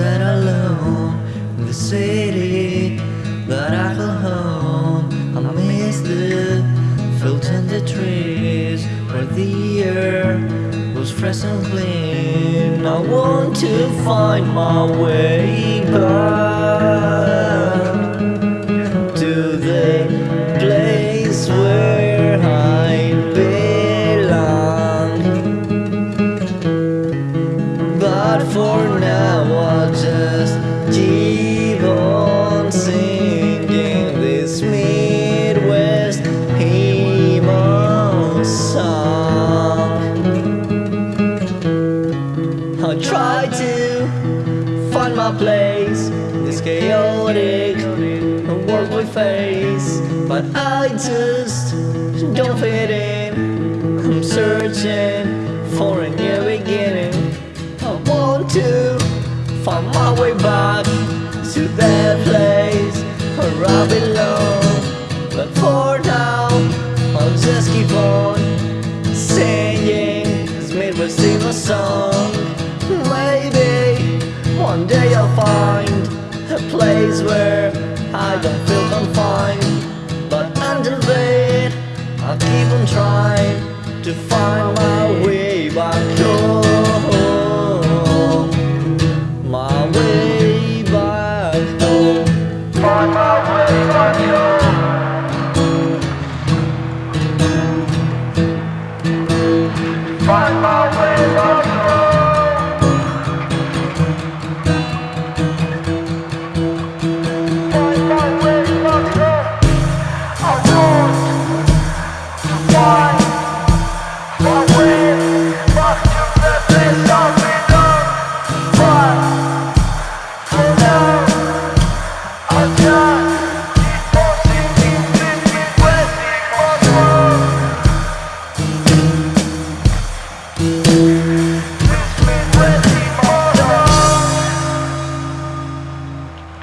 sat alone the city that I call home. I miss the fields and the trees where the air was fresh and clean. I want to find my way back find my place in this chaotic world we face, but I just don't fit in. I'm searching for a new beginning. I want to find my way back to that place where I belong. place where I don't feel confined. But until then, I'll keep on trying To find my way back home. My way back home. Find my way back home.